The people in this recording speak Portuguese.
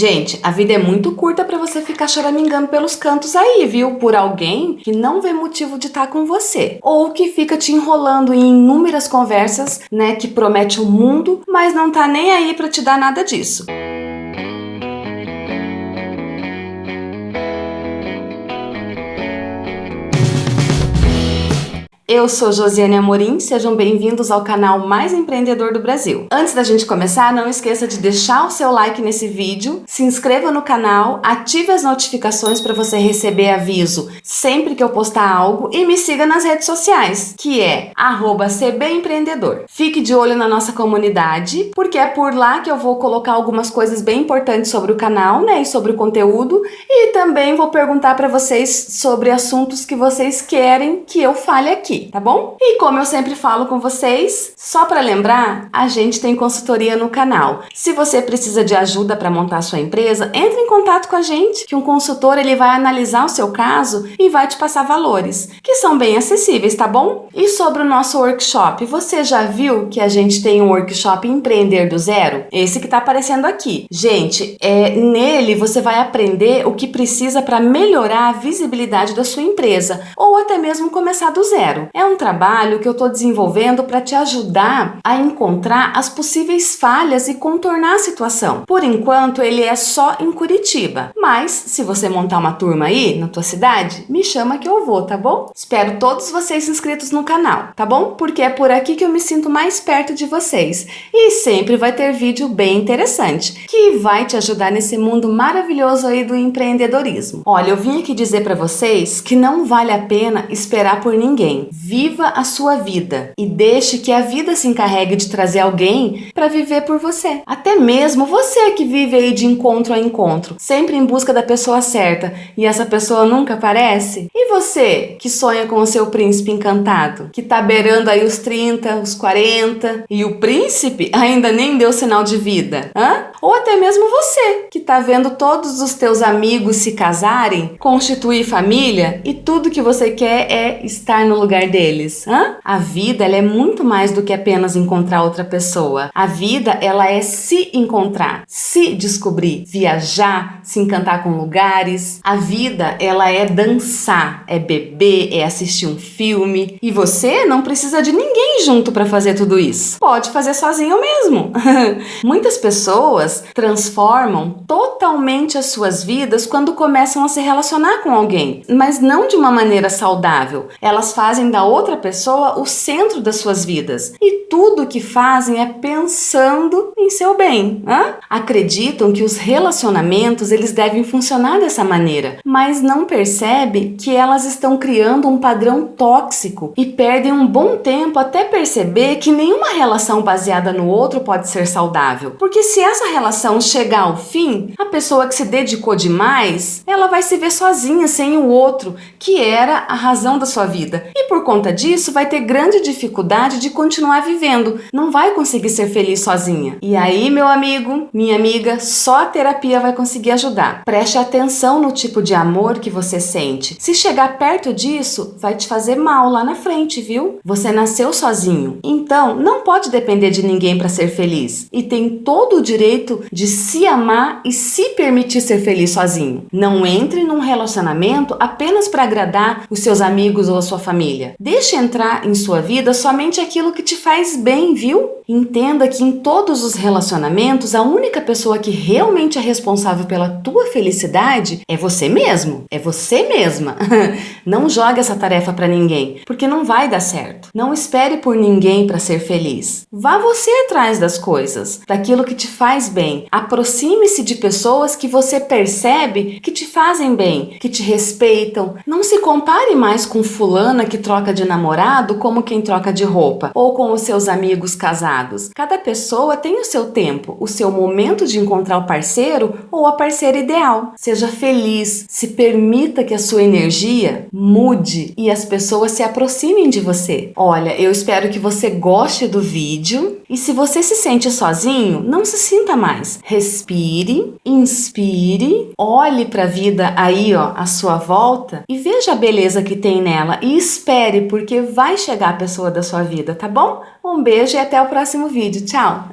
Gente, a vida é muito curta para você ficar choramingando pelos cantos aí, viu? Por alguém que não vê motivo de estar tá com você. Ou que fica te enrolando em inúmeras conversas, né, que promete o mundo, mas não tá nem aí para te dar nada disso. Eu sou Josiane Amorim, sejam bem-vindos ao canal mais empreendedor do Brasil. Antes da gente começar, não esqueça de deixar o seu like nesse vídeo, se inscreva no canal, ative as notificações para você receber aviso sempre que eu postar algo e me siga nas redes sociais, que é @cbempreendedor. Fique de olho na nossa comunidade, porque é por lá que eu vou colocar algumas coisas bem importantes sobre o canal, né, e sobre o conteúdo, e também vou perguntar para vocês sobre assuntos que vocês querem que eu fale aqui tá bom? E como eu sempre falo com vocês, só para lembrar, a gente tem consultoria no canal. Se você precisa de ajuda para montar sua empresa, entre em contato com a gente, que um consultor ele vai analisar o seu caso e vai te passar valores, que são bem acessíveis, tá bom? E sobre o nosso workshop, você já viu que a gente tem um workshop Empreender do Zero? Esse que tá aparecendo aqui. Gente, é, nele você vai aprender o que precisa para melhorar a visibilidade da sua empresa, ou até mesmo começar do zero. É um trabalho que eu estou desenvolvendo para te ajudar a encontrar as possíveis falhas e contornar a situação. Por enquanto, ele é só em Curitiba, mas se você montar uma turma aí na tua cidade, me chama que eu vou, tá bom? Espero todos vocês inscritos no canal, tá bom? Porque é por aqui que eu me sinto mais perto de vocês. E sempre vai ter vídeo bem interessante, que vai te ajudar nesse mundo maravilhoso aí do empreendedorismo. Olha, eu vim aqui dizer para vocês que não vale a pena esperar por ninguém. Viva a sua vida e deixe que a vida se encarregue de trazer alguém para viver por você. Até mesmo você que vive aí de encontro a encontro, sempre em busca da pessoa certa e essa pessoa nunca aparece? E você que sonha com o seu príncipe encantado, que tá beirando aí os 30, os 40 e o príncipe ainda nem deu sinal de vida? Hã? Ou até mesmo você que tá vendo todos os teus amigos se casarem, constituir família e tudo que você quer é estar no lugar deles. Hã? A vida é muito mais do que apenas encontrar outra pessoa. A vida ela é se encontrar, se descobrir, viajar, se encantar com lugares. A vida ela é dançar, é beber, é assistir um filme. E você não precisa de ninguém junto para fazer tudo isso. Pode fazer sozinho mesmo. Muitas pessoas transformam totalmente as suas vidas quando começam a se relacionar com alguém, mas não de uma maneira saudável. Elas fazem da outra pessoa o centro das suas vidas. E tudo que fazem é pensando em seu bem. Hã? Acreditam que os relacionamentos eles devem funcionar dessa maneira, mas não percebe que elas estão criando um padrão tóxico e perdem um bom tempo até perceber que nenhuma relação baseada no outro pode ser saudável. Porque se essa relação chegar ao fim, a pessoa que se dedicou demais, ela vai se ver sozinha sem o outro, que era a razão da sua vida. E por conta disso, vai ter grande dificuldade de continuar vivendo, não vai conseguir ser feliz sozinha. E aí, meu amigo, minha amiga, só a terapia vai conseguir ajudar. Preste atenção no tipo de amor que você sente. Se chegar perto disso, vai te fazer mal lá na frente, viu? Você nasceu sozinho, então não pode depender de ninguém para ser feliz. E tem todo o direito de se amar e se permitir ser feliz sozinho. Não entre num relacionamento apenas para agradar os seus amigos ou a sua família. Deixe entrar em sua vida somente aquilo que te faz bem, viu? Entenda que em todos os relacionamentos, a única pessoa que realmente é responsável pela tua felicidade é você mesmo, é você mesma. Não jogue essa tarefa para ninguém, porque não vai dar certo. Não espere por ninguém para ser feliz. Vá você atrás das coisas, daquilo que te faz bem. Aproxime-se de pessoas que você percebe que te fazem bem, que te respeitam. Não se compare mais com fulana que troca de namorado como quem troca de roupa, ou com os seus amigos casados. Cada pessoa tem o seu tempo, o seu momento de encontrar o parceiro ou a parceira ideal. Seja feliz, se permita que a sua energia mude e as pessoas se aproximem de você. Olha, eu espero que você goste do vídeo e se você se sente sozinho, não se sinta mais. Respire, inspire, olhe para a vida aí ó, à sua volta e veja a beleza que tem nela e espere porque vai chegar a pessoa da sua vida, tá bom? Um beijo e até o próximo vídeo. Tchau!